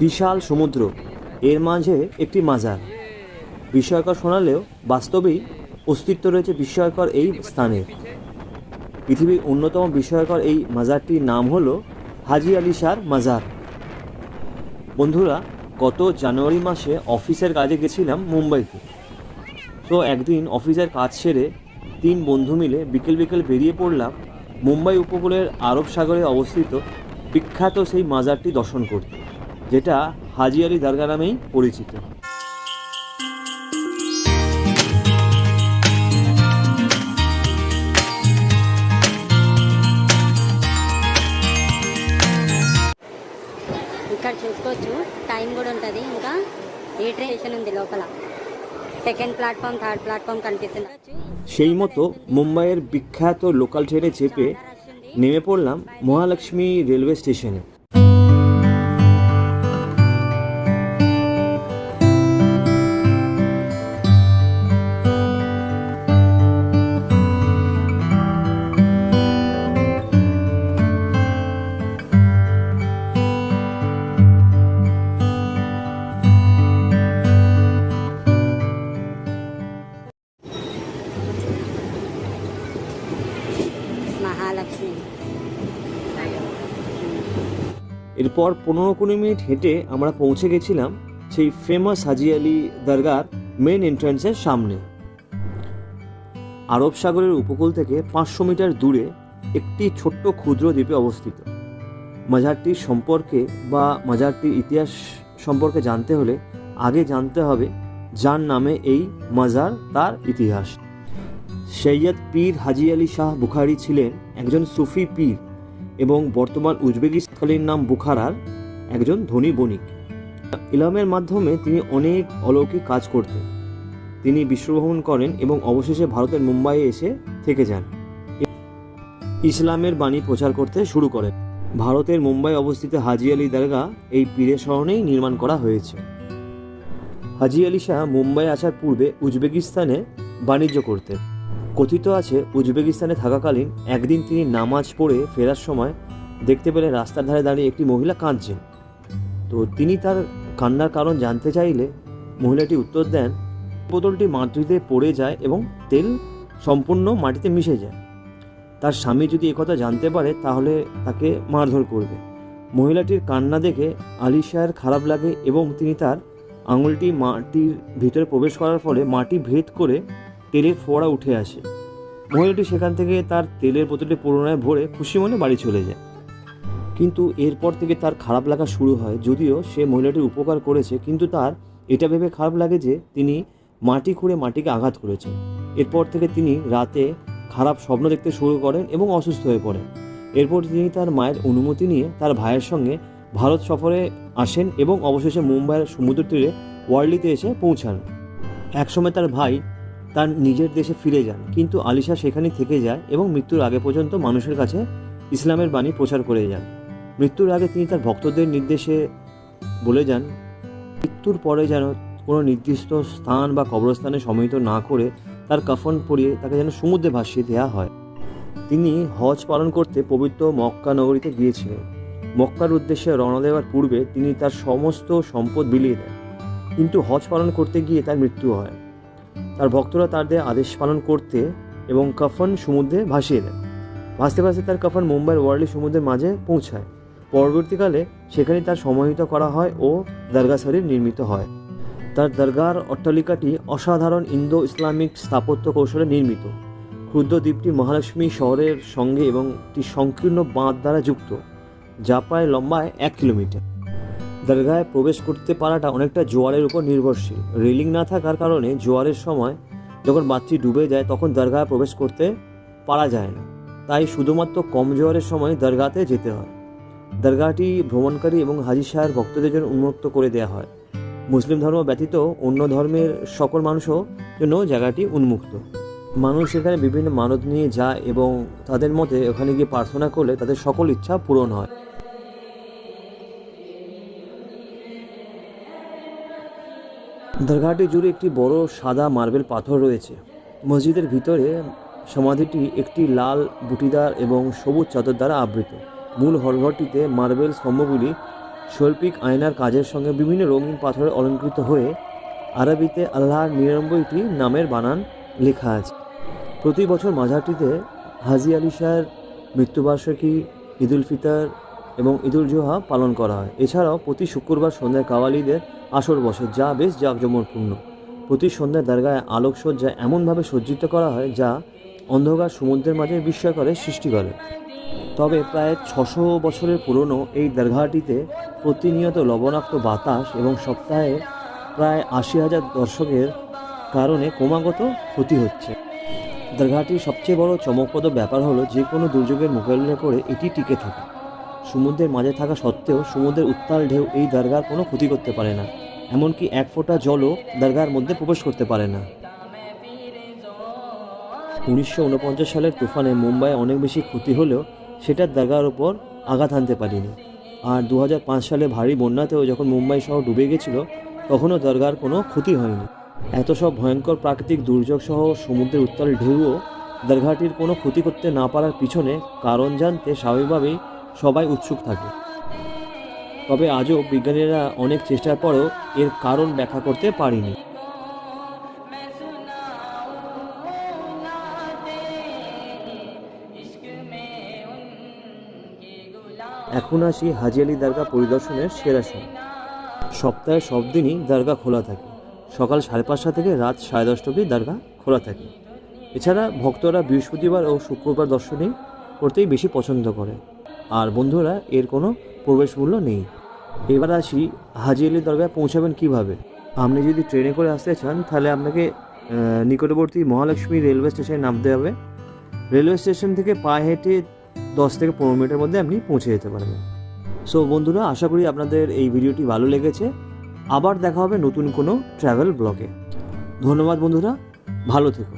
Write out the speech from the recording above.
বিশাল সমুদ্র। এর মাঝে একটি মাজার। বিস্ময়কর শোনালেও বাস্তবেই অস্তিত্ব রয়েছে বিস্ময়কর এই স্থানের। পৃথিবীর অন্যতম বিস্ময়কর এই মাজারটির নাম হলো হাজি আলি শাহর মাজার। বন্ধুরা, গত জানুয়ারি মাসে অফিসের কাজে গেছিলাম মুম্বাইতে। তো একদিন অফিসের কাজ সেরে তিন বন্ধু মিলে বিকেল বিকেল বেরিয়ে পড়লাম মুম্বাই উপকূলের আরব সাগরে অবস্থিত বিখ্যাত সেই মাজারটি দর্শন করতে। যেটা হাজি আলি দরগা নামেই পরিচিত ఇక్కడ చూసుకోవచ్చు టైం కూడా ఉంటుంది ఇంకా ఈ ట్రైన్ స్టేషన్ ఉంది లోపల సెకండ్ ప్లాట్ఫామ్ థర్డ్ ప్లాట్ఫామ్ కనిపిస్తుంది সেই মতো মুম্বাইয়ের বিখ্যাত লোকাল ট্রেনে চেপে নেমে পড়লাম মহালক্ষ্মী রেলওয়ে স্টেশনে এরপর পনেরো কুড়ি মিনিট হেঁটে আমরা পৌঁছে গেছিলাম সেই ফেমাস হাজি আলি দরগার মেন এন্ট্রান্সের সামনে। আরব সাগরের উপকূল থেকে পাঁচশো মিটার দূরে একটি ছোট্ট ক্ষুদ্র দ্বীপে অবস্থিত। মাজারটির সম্পর্কে বা মাজারটির ইতিহাস সম্পর্কে জানতে হলে আগে জানতে হবে যার নামে এই মাজার তার ইতিহাস। সৈয়দ পীর হাজি আলী শাহ বুখারি ছিলেন একজন সুফি পীর। এবং বর্তমান উজবেকিস্তানের নাম বুখারার একজন ধনী বণিক। ইলামের মাধ্যমে তিনি অনেক অলৌকিক কাজ করতেন। তিনি বিশ্বভ্রমণ করেন এবং অবশেষে ভারতের মুম্বাইয়ে এসে থেকে যান। ইসলামের বাণী প্রচার করতে শুরু করেন। ভারতের মুম্বাই অবস্থিত হাজি আলী দরগা এই পীরের স্মরণেই নির্মাণ করা হয়েছে। হাজি আলী শাহ মুম্বাই আসার পূর্বে উজবেকিস্তানে বাণিজ্য করতেন। কথিত আছে, উজবেকিস্তানে থাকাকালীন একদিন তিনি নামাজ পড়ে ফেরার সময় দেখতে পেলেন রাস্তার ধারে দাঁড়িয়ে একটি মহিলা কাঁদছেন। তো তিনি তার কান্নার কারণ জানতে চাইলে মহিলাটি উত্তর দেন, বোতলটি মাটিতে পড়ে যায় এবং তেল সম্পূর্ণ মাটিতে মিশে যায়। তার স্বামী যদি একথা জানতে পারে, তাহলে তাকে মারধর করবে। মহিলাটির কান্না দেখে আলি শাহের খারাপ লাগে এবং তিনি তার আঙুলটি মাটির ভিতরে প্রবেশ করার ফলে মাটি ভেদ করে তেলের ফোয়ারা উঠে আসে। মহিলাটি সেখান থেকে তার তেলের বোতলটি পুনরায় ভরে খুশি মনে বাড়ি চলে যায়। কিন্তু এরপর থেকে তার খারাপ লাগা শুরু হয়, যদিও সে মহিলাটির উপকার করেছে, কিন্তু তার এটা ভেবে খারাপ লাগে যে তিনি মাটি খুঁড়ে মাটিকে আঘাত করেছেন। এরপর থেকে তিনি রাতে খারাপ স্বপ্ন দেখতে শুরু করেন এবং অসুস্থ হয়ে পড়েন। এরপর তিনি তার মায়ের অনুমতি নিয়ে তার ভাইয়ের সঙ্গে ভারত সফরে আসেন এবং অবশেষে মুম্বাইয়ের সমুদ্র তীরে ওয়ার্লিতে এসে পৌঁছান। একসময় তার ভাই তার নিজের দেশে ফিরে যান। কিন্তু আলিশা সেখানেই থেকে যায় এবং মৃত্যুর আগে পর্যন্ত মানুষের কাছে ইসলামের বাণী প্রচার করে যান। মৃত্যুর আগে তিনি তার ভক্তদের নির্দেশে বলে যান, মৃত্যুর পরে যেন কোনো নির্দিষ্ট স্থান বা কবরস্থানে সমিত না করে তার কাফন পরিয়ে তাকে যেন সমুদ্রে ভাসিয়ে দেওয়া হয়। তিনি হজ পালন করতে পবিত্র মক্কা নগরীতে গিয়েছিলেন। মক্কার উদ্দেশ্যে রওনা দেওয়ার পূর্বে তিনি তার সমস্ত সম্পদ বিলিয়ে দেন। কিন্তু হজ পালন করতে গিয়ে তার মৃত্যু হয়। তার ভক্তরা তার দেয়া আদেশ পালন করতে এবং কাফন সমুদ্রে ভাসিয়ে দেন। ভাসতে ভাসতে তার কাফন মুম্বাইয়ের ওয়ার্লি সমুদ্রের মাঝে পৌঁছায়। পরবর্তীকালে সেখানে তার সমাহিত করা হয় ও দরগা শরীফ নির্মিত হয়। তার দরগার অট্টালিকাটি অসাধারণ ইন্দো ইসলামিক স্থাপত্য কৌশলে নির্মিত। ক্ষুদ্র দ্বীপটি মহালক্ষ্মী শহরের সঙ্গে এবং একটি সংকীর্ণ বাঁধ দ্বারা যুক্ত, যা প্রায় লম্বায় এক কিলোমিটার। দরগায় প্রবেশ করতে পারাটা অনেকটা জোয়ারের উপর নির্ভরশীল। রেলিং না থাকার কারণে জোয়ারের সময় যখন বাচ্চি ডুবে যায় তখন দরগায় প্রবেশ করতে পারা যায় না। তাই শুধুমাত্র কম জোয়ারের সময় দরগাতে যেতে হয়। দরগাটি ভ্রমণকারী এবং হাজি সাহের ভক্তদের জন্য উন্মুক্ত করে দেওয়া হয়। মুসলিম ধর্ম ব্যতীত অন্য ধর্মের সকল মানুষও জন্য জায়গাটি উন্মুক্ত। মানুষ এখানে বিভিন্ন মানত নিয়ে যায় এবং তাদের মতে ওখানে গিয়ে প্রার্থনা করলে তাদের সকল ইচ্ছা পূরণ হয়। দরগাটি জুড়ে একটি বড় সাদা মার্বেল পাথর রয়েছে। মসজিদের ভিতরে সমাধিটি একটি লাল বুটিদার এবং সবুজ চাদর দ্বারা আবৃত। মূল হলঘরটিতে মার্বেল স্তম্ভগুলি শৈল্পিক আয়নার কাজের সঙ্গে বিভিন্ন রঙিন পাথরে অলঙ্কৃত হয়ে আরবিতে আল্লাহর নিরানব্বইটি নামের বানান লেখা আছে। প্রতি বছর মাজারটিতে হাজি আলি শাহের মৃত্যুবার্ষিকী, ঈদুল ফিতর এবং ঈদুল জোহা পালন করা হয়। এছাড়াও প্রতি শুক্রবার সন্ধ্যায় কাওয়ালিদের আসর বসে, যা বেশ জাঁকজমকপূর্ণ। প্রতি সন্ধ্যায় দরগায় আলোকসজ্জা এমনভাবে সজ্জিত করা হয়, যা অন্ধকার সমুদ্রের মাঝে বিস্ময়করের সৃষ্টি করে। তবে প্রায় ছশো বছরের পুরনো এই দরগাহটিতে প্রতিনিয়ত লবণাক্ত বাতাস এবং সপ্তাহে প্রায় আশি হাজার দর্শকের কারণে ক্রমাগত ক্ষতি হচ্ছে। দরগাহটির সবচেয়ে বড় চমকপ্রদ ব্যাপার হলো যে কোনো দুর্যোগের মোকাবিলা করে এটি টিকে থাকে। সমুদ্রের মাঝে থাকা সত্ত্বেও সমুদ্রের উত্তাল ঢেউ এই দরগার কোনো ক্ষতি করতে পারে না। এমনকি এক ফোঁটা জলও দরগার মধ্যে প্রবেশ করতে পারে না। উনিশশো উনপঞ্চাশ সালের তুফানে মুম্বাই অনেক বেশি ক্ষতি হলেও সেটা দরগার ওপর আঘাত আনতে পারিনি। আর দু হাজার পাঁচ সালে ভারী বন্যাতেও যখন মুম্বাই শহর ডুবে গেছিল, তখনও দরগার কোনো ক্ষতি হয়নি। এত সব ভয়ঙ্কর প্রাকৃতিক দুর্যোগ সহ সমুদ্রের উত্তাল ঢেউও দরগাটির কোনো ক্ষতি করতে না পারার পিছনে কারণ জানতে স্বাভাবিকভাবেই সবাই উৎসুক থাকে। তবে আজও বিজ্ঞানীরা অনেক চেষ্টার পরও এর কারণ ব্যাখ্যা করতে পারেনি। এখন আসি হাজি আলি দরগা পরিদর্শনের সেরা সময় সপ্তাহে সব দিনই দরগা খোলা থাকে। সকাল সাড়ে পাঁচটা থেকে রাত সাড়ে দশটা অবধি দরগা খোলা থাকে। এছাড়া ভক্তরা বৃহস্পতিবার ও শুক্রবার দর্শনই করতেই বেশি পছন্দ করে। আর বন্ধুরা, এর কোনো প্রবেশ মূল্য নেই। এবার আসি হাজি আলি দরগায় পৌঁছাবেন কীভাবে? আপনি যদি ট্রেনে করে আসতে চান, তাহলে আপনাকে নিকটবর্তী মহালক্ষ্মী রেলওয়ে স্টেশনে নামতে হবে। রেলওয়ে স্টেশন থেকে পায়ে হেঁটে দশ থেকে পনেরো মিনিটের মধ্যে আপনি পৌঁছে যেতে পারবেন। সো বন্ধুরা, আশা করি আপনাদের এই ভিডিওটি ভালো লেগেছে। আবার দেখা হবে নতুন কোনো ট্রাভেল ব্লগে ধন্যবাদ, বন্ধুরা। ভালো থেকো।